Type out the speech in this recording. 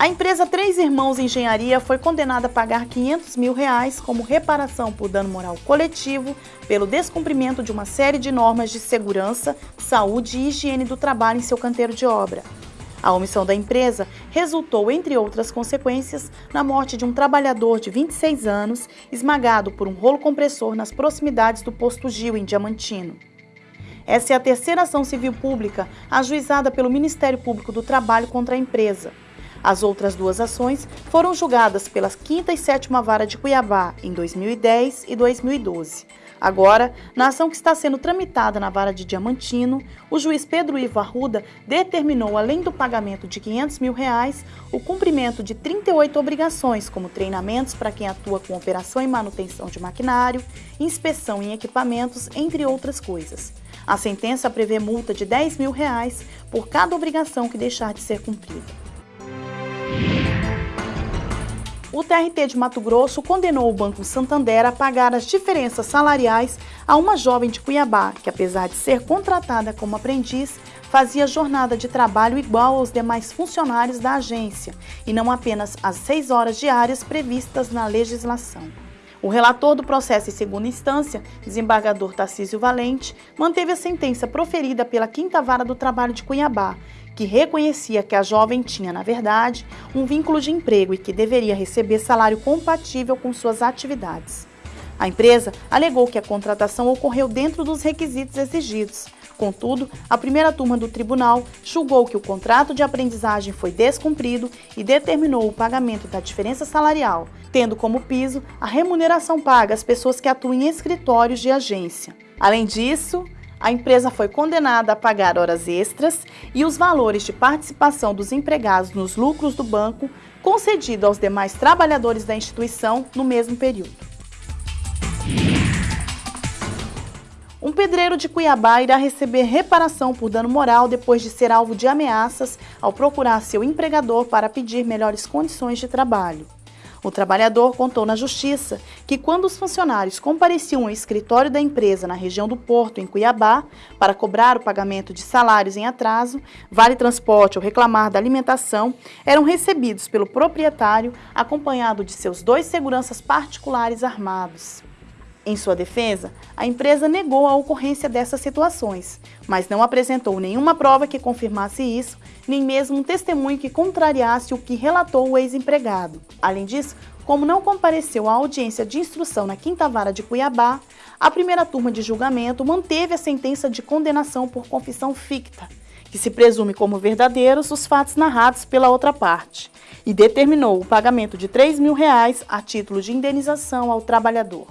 A empresa Três Irmãos Engenharia foi condenada a pagar 500 mil reais como reparação por dano moral coletivo pelo descumprimento de uma série de normas de segurança, saúde e higiene do trabalho em seu canteiro de obra. A omissão da empresa resultou, entre outras consequências, na morte de um trabalhador de 26 anos esmagado por um rolo compressor nas proximidades do posto Gil, em Diamantino. Essa é a terceira ação civil pública ajuizada pelo Ministério Público do Trabalho contra a empresa. As outras duas ações foram julgadas pela 5 e 7 Vara de Cuiabá em 2010 e 2012. Agora, na ação que está sendo tramitada na Vara de Diamantino, o juiz Pedro Ivo Arruda determinou, além do pagamento de 500 mil reais, o cumprimento de 38 obrigações, como treinamentos para quem atua com operação e manutenção de maquinário, inspeção em equipamentos, entre outras coisas. A sentença prevê multa de 10 mil reais por cada obrigação que deixar de ser cumprida. o TRT de Mato Grosso condenou o Banco Santander a pagar as diferenças salariais a uma jovem de Cuiabá, que apesar de ser contratada como aprendiz, fazia jornada de trabalho igual aos demais funcionários da agência e não apenas as seis horas diárias previstas na legislação. O relator do processo em segunda instância, desembargador Tarcísio Valente, manteve a sentença proferida pela Quinta Vara do Trabalho de Cuiabá, que reconhecia que a jovem tinha, na verdade, um vínculo de emprego e que deveria receber salário compatível com suas atividades. A empresa alegou que a contratação ocorreu dentro dos requisitos exigidos. Contudo, a primeira turma do tribunal julgou que o contrato de aprendizagem foi descumprido e determinou o pagamento da diferença salarial, tendo como piso a remuneração paga às pessoas que atuam em escritórios de agência. Além disso, a empresa foi condenada a pagar horas extras e os valores de participação dos empregados nos lucros do banco concedido aos demais trabalhadores da instituição no mesmo período. Um pedreiro de Cuiabá irá receber reparação por dano moral depois de ser alvo de ameaças ao procurar seu empregador para pedir melhores condições de trabalho. O trabalhador contou na justiça que quando os funcionários compareciam ao escritório da empresa na região do Porto, em Cuiabá, para cobrar o pagamento de salários em atraso, vale transporte ou reclamar da alimentação, eram recebidos pelo proprietário acompanhado de seus dois seguranças particulares armados. Em sua defesa, a empresa negou a ocorrência dessas situações, mas não apresentou nenhuma prova que confirmasse isso, nem mesmo um testemunho que contrariasse o que relatou o ex-empregado. Além disso, como não compareceu à audiência de instrução na Quinta Vara de Cuiabá, a primeira turma de julgamento manteve a sentença de condenação por confissão ficta, que se presume como verdadeiros os fatos narrados pela outra parte, e determinou o pagamento de 3 mil reais a título de indenização ao trabalhador.